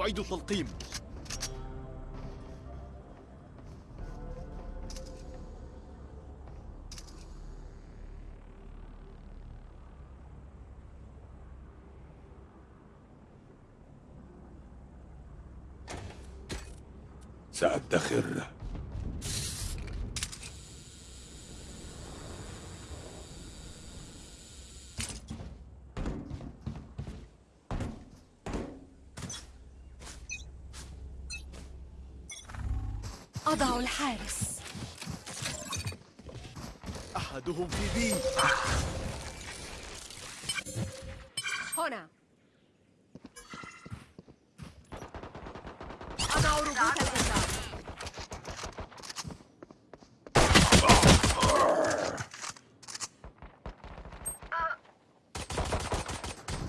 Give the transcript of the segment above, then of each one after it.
أعيد التلقيم. سأدخر أضع الحارس. أحدهم في بي. هنا أضع ربوط الإنذار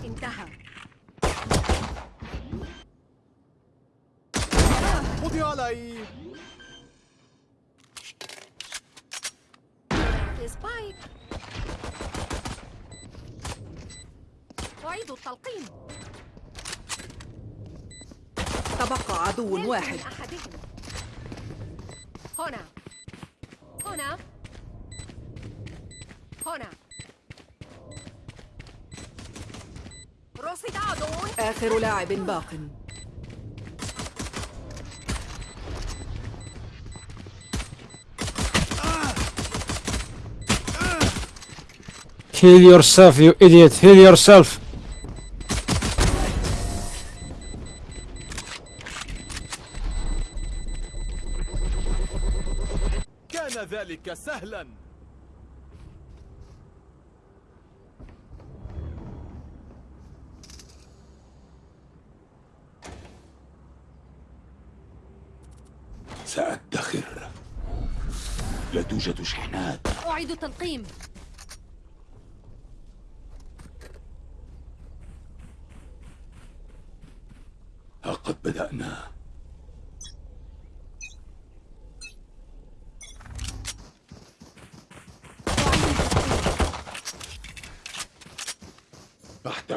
انتهى خذي علي سبايك أعيد التلقيم تبقى عدو نلت واحد. أحدهم هنا. هنا. هنا. رصد آخر لاعب باق. Heal yourself, you idiot. Heal yourself. ذلك سهلا. سأدخر. لا توجد شحنات. أعيد التلقيم ها قد بدأنا أحتاج علاجا أضع الحارس عدد من الأعداء في بي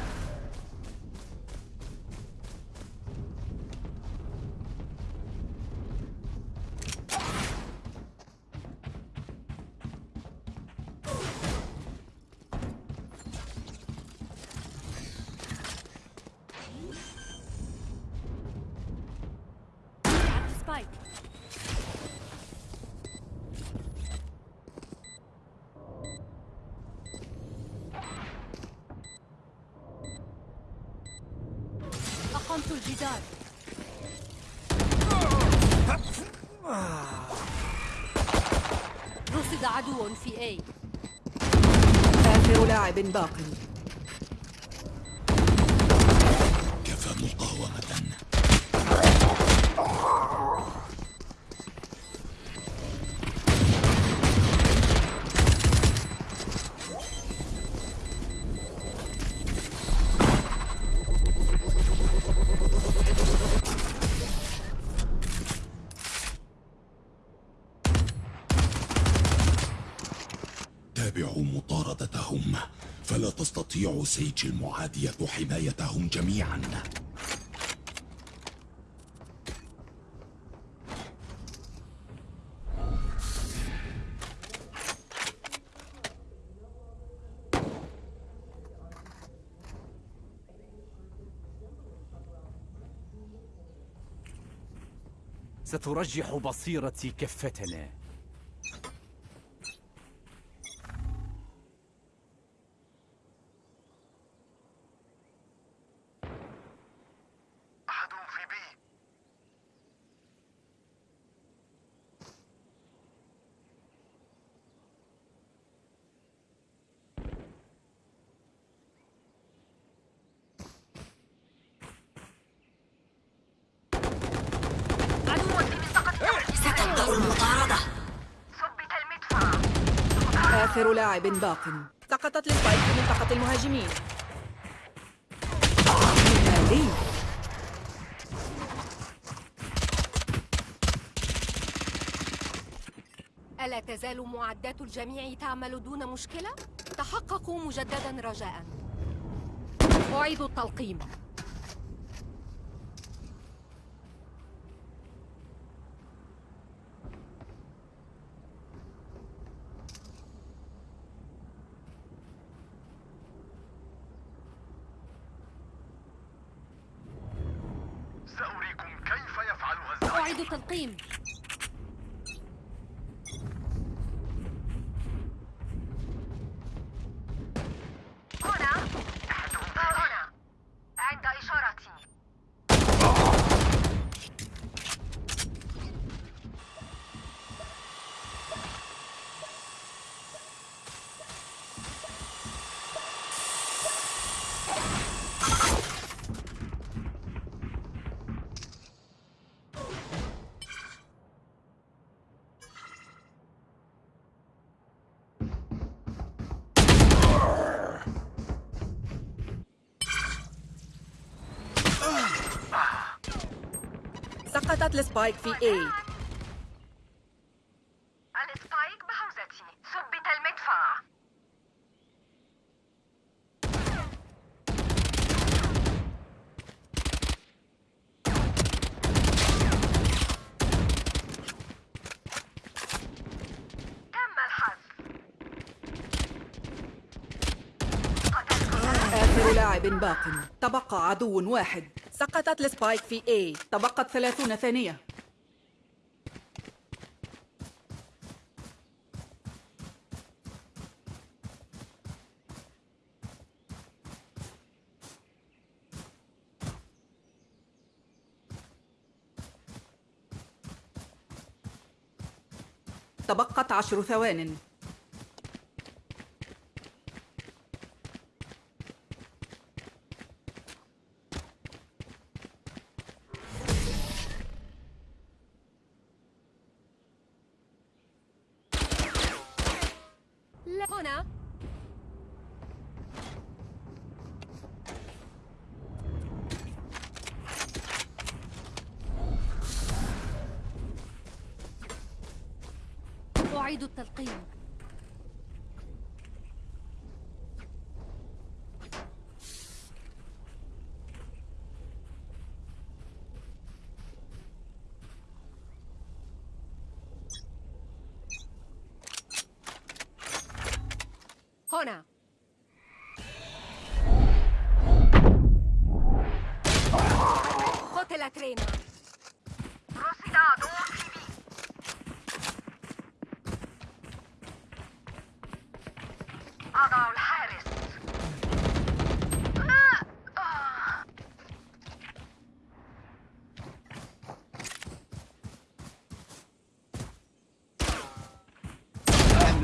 سبايك أقمت الجدار. رصد عدو في A. آخر لاعب باق. تستطيع سيج المعادية حمايتهم جميعا. سترجح بصيرتي كفتنا أحد في بي عدو في منطقة لاعب باق. سقطت السبايك في منطقة المهاجمين. ألا تزال معدات الجميع تعمل دون مشكلة؟ تحققوا مجددا رجاء. أعيد التلقيم. أعيد سقطت ال Spike في A. ال Spike بحوزتي. ثبت المدفع. تم الحذف. آخر لاعب باق. تبقى عدو واحد. سقطت السبايك في A. تبقت ثلاثون ثانية. تبقت عشر ثوان لا هنا أعيد التلقيم هنا قتل ترينا رصد عدو في بي أضع الحارس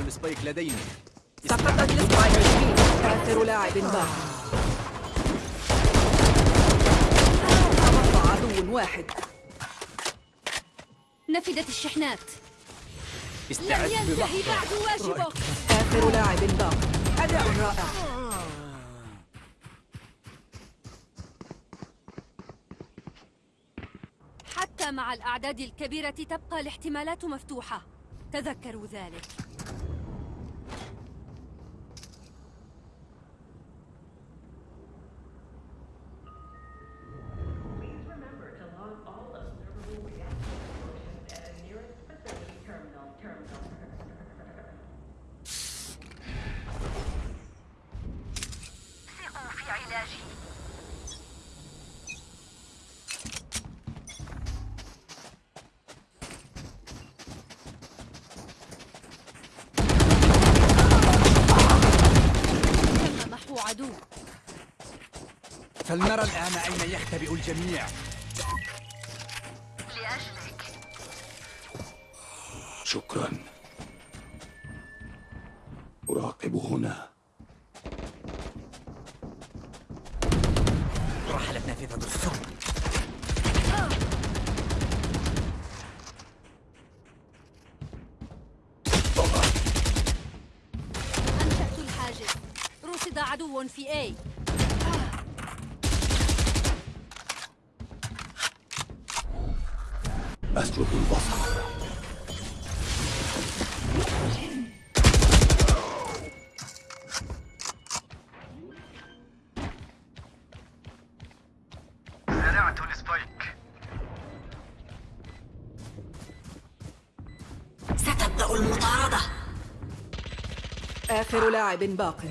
السبايك لدينا. آخر لاعب باق تبقى عدو واحد. نفدت الشحنات. لم استعد ينتهي بعد واجبك. آخر لاعب باق أداء رائع. حتى مع الأعداد الكبيرة تبقى الاحتمالات مفتوحة. تذكروا ذلك. يختبئ الجميع. لأجلك. شكرا. أراقب هنا. رحلت نافذة الصوت عدو في A. أسلب البصر. السبايك. ستبدأ المطاردة. آخر لاعب باق.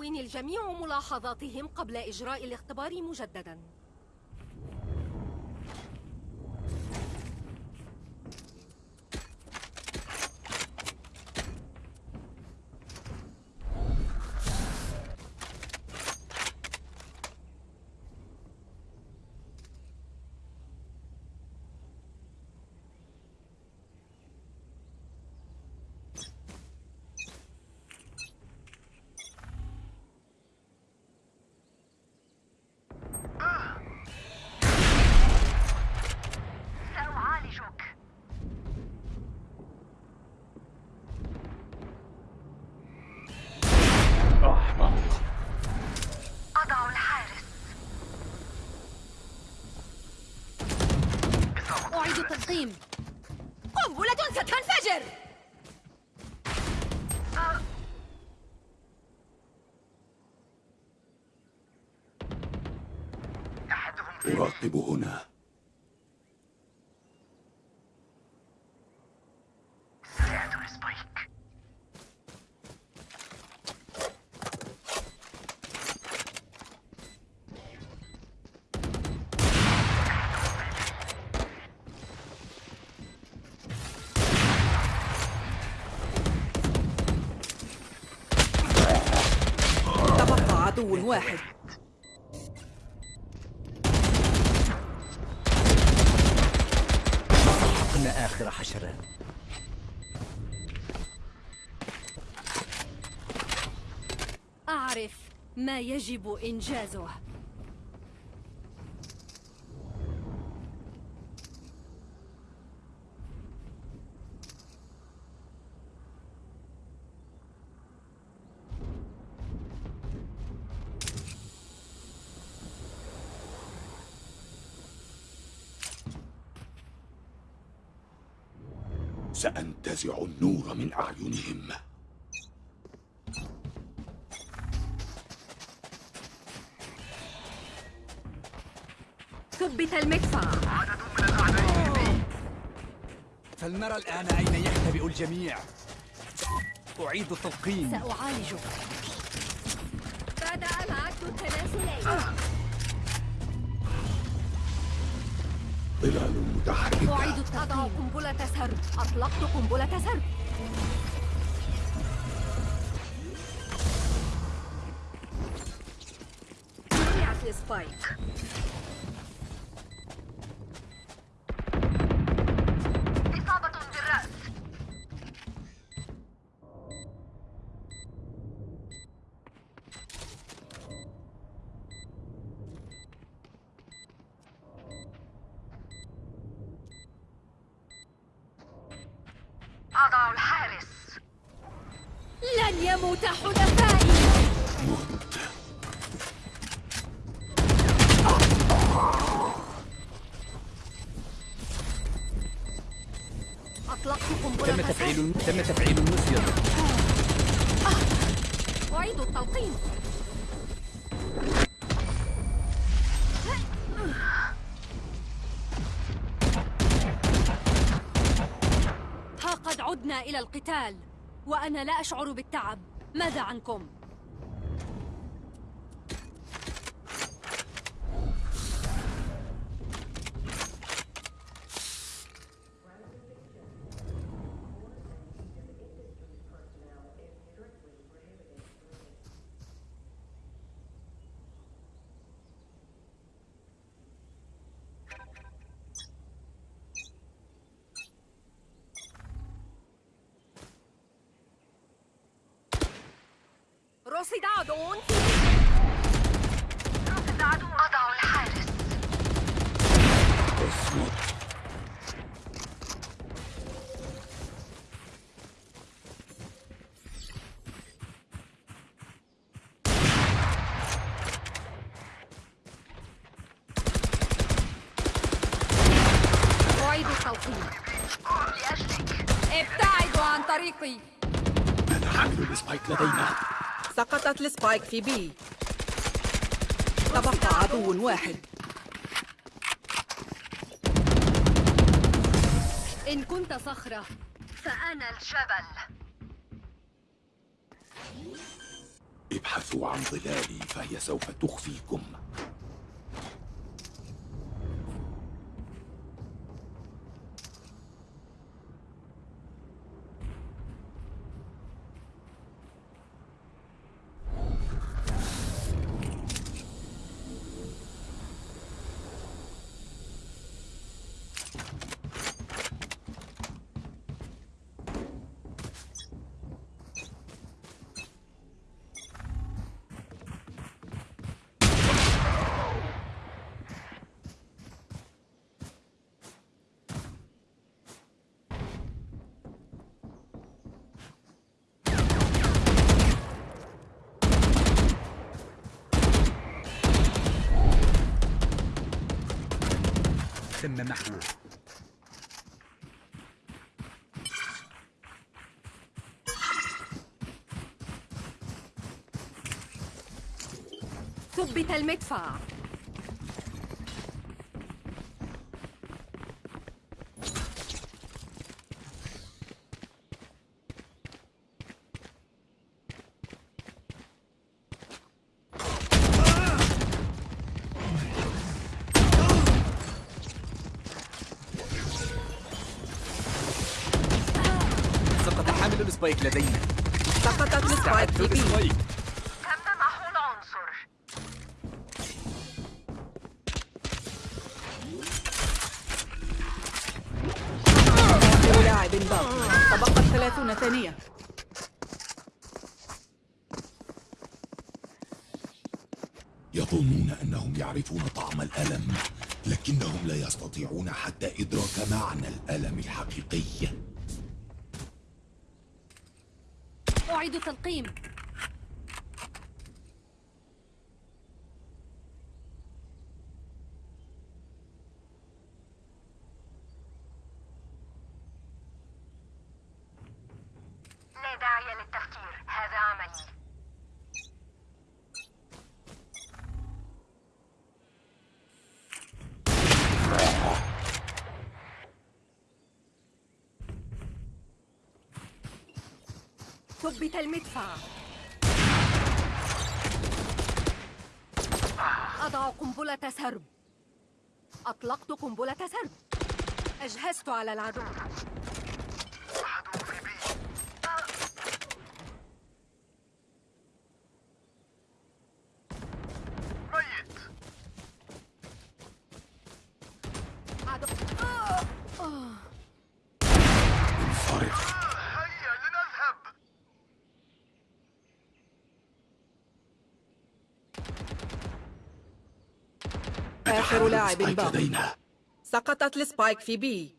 ليدون الجميع ملاحظاتهم قبل إجراء الاختبار مجددا سأعالجك أحمق أضع الحارس أعيد التلقيم قنبلة ستنفجر أراقب هنا. تبقى عدو واحد. آخر حشرات أعرف ما يجب إنجازه. سأنتزع النور من أعينهم. ثبت المدفع. فلنرى الآن أين يختبئ الجميع. أعيد التلقيم سأعالجك. بدأ العد التناسلي ظلال متحركة أعيد أضع قنبلة سرب أطلقت قنبلة سرب جمعت السبايك تم تفعيل تم تفعيل المسير أعيد التلقيم. ها قد عدنا إلى القتال وأنا لا أشعر بالتعب. ماذا عنكم؟ عدو رصد عدو أضع الحارس اصمت أعيد لأجلك ابتعدوا عن طريقي. حامل ال Spike لدينا. سقطت ال Spike في B. تبقى عدو واحد. إن كنت صخرة. فأنا الجبل. ابحثوا عن ظلالي فهي سوف تخفيكم. تم محوه ثبت المدفع. ال Spike لدينا. سقطت ال Spike في B تم محو العنصر لاعب باقي. تبقت ثلاثون ثانية. يظنون أنهم يعرفون طعم الألم لكنهم لا يستطيعون حتى أعيد ثبت المدفع. أضع قنبلة سرب. أطلقت قنبلة سرب. أجهزت على العدو. آخر لاعب لدينا. سقطت السبايك في بي.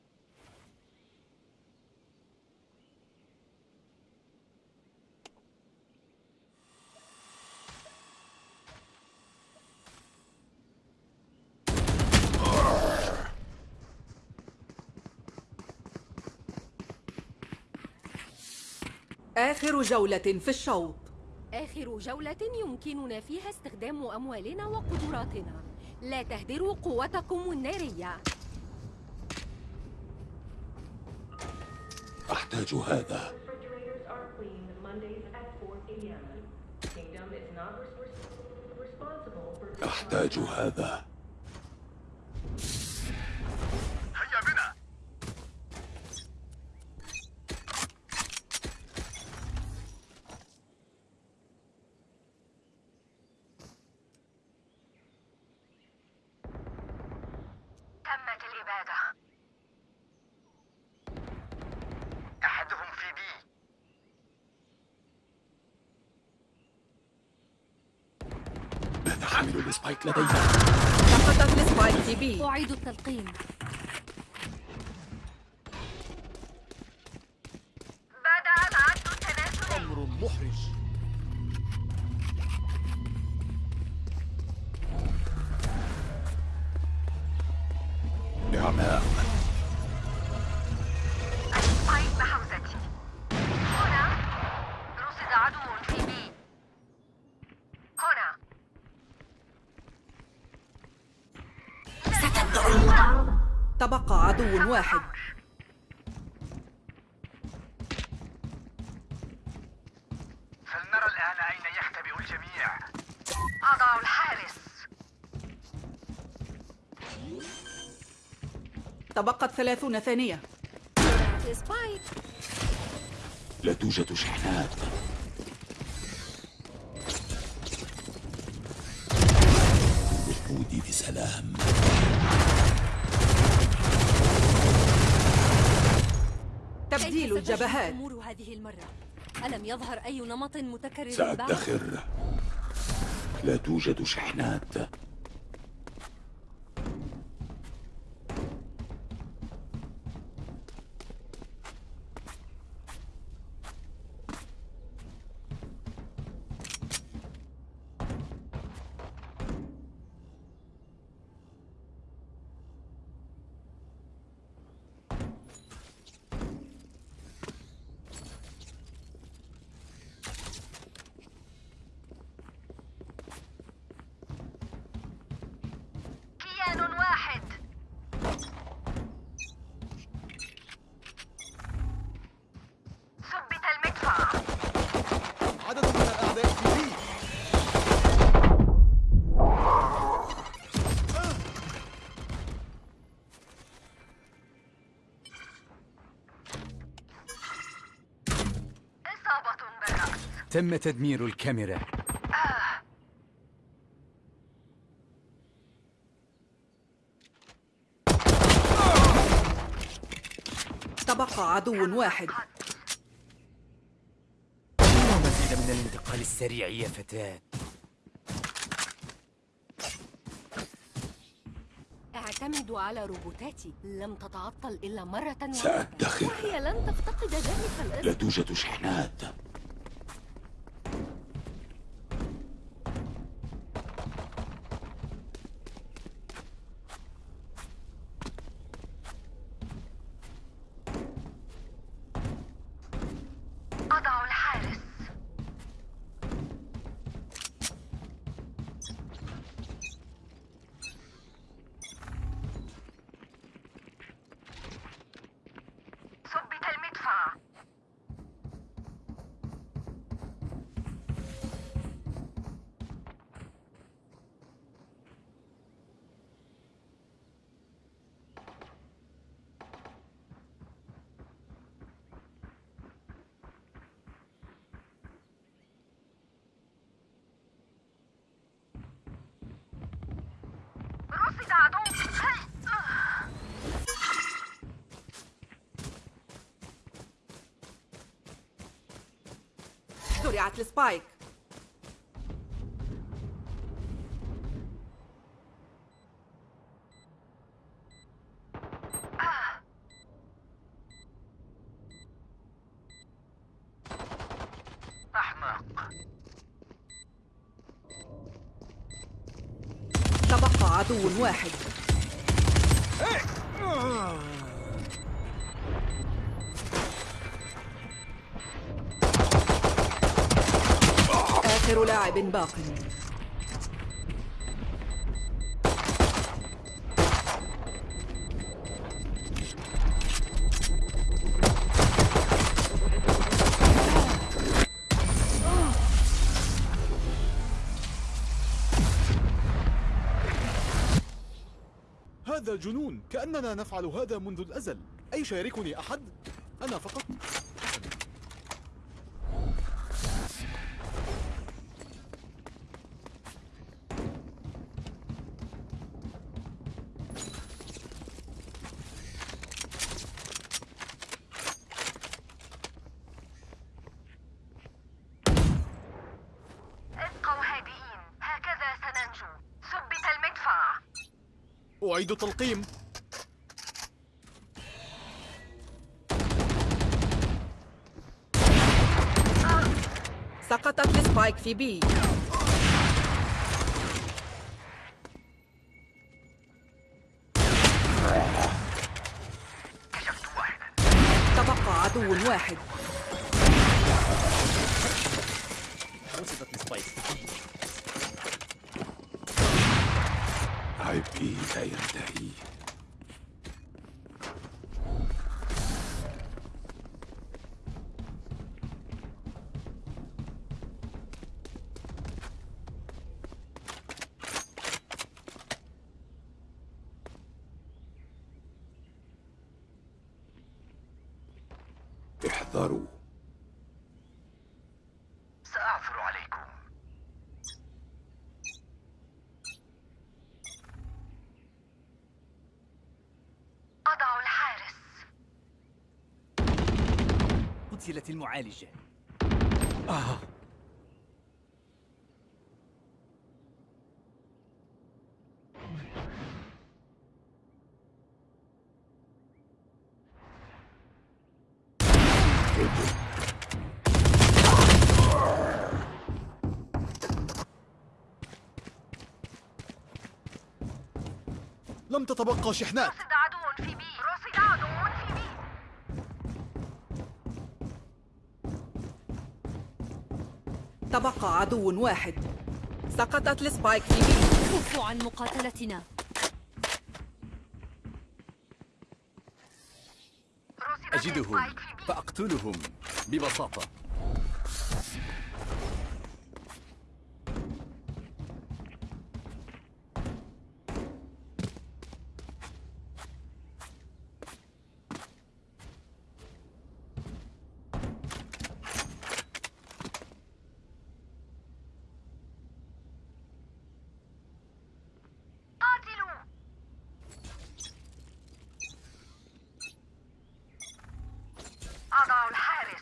آخر جولة في الشوط. آخر جولة يمكننا فيها استخدام أموالنا وقدراتنا. لا تهدروا قوتكم النارية. أحتاج هذا. Refrigerators are حامل ال Spike لدينا سقطت ال Spike في B. أعيد التلقيم. الجميع. أضع الحارس تبقت ثلاثون ثانية. لا توجد شحنات. الوقود بسلام تبديل الجبهات. الأمور هذه المرة؟ ألم يظهر أي نمط متكرر بعد؟ سأدخر لا توجد شحنات. تم تدمير الكاميرا. تبقى عدو واحد. لا مزيد من الانتقال السريع يا فتاة. اعتمدوا على روبوتاتي. لم تتعطل إلا مرة واحدة. سأدخر. وهي لن تفتقد ذلك لا الاسم توجد شحنات. رصد عدو زرعت السبايك باق هذا جنون كأننا نفعل هذا منذ الأزل. أي شاركني أحد؟ أنا فقط. التلقيم. سقطت ال Spike في B. تبقى عدو واحد. رصدت ال Spike عبئي لا ينتهي احذروا سأعثر عليكم أضع الحارس المعالجة. لم تتبقى شحنات. رصد عدو في B رصد عدو في B تبقى عدو واحد. سقطت ال Spike في B. كفوا عن مقاتلتنا. أجدهم فأقتلهم ببساطة قاتلوا أضع الحارس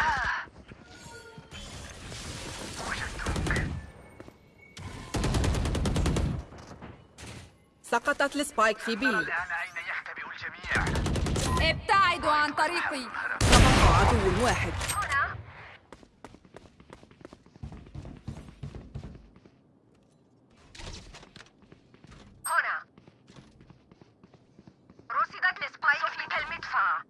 آه. وجدتك سقطت ال Spike في B الآن أين يختبئ الجميع. ابتعدوا عن طريقي. تبقى عدو واحد هنا هنا رصدت ال Spike في المدفع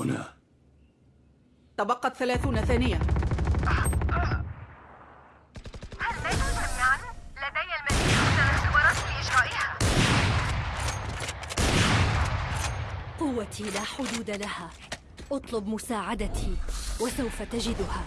هنا تبقت ثلاثون ثانية هل؟ لدي المزيد من الاختبارات لإجرائها قوتي لا حدود لها أطلب مساعدتي وسوف تجدها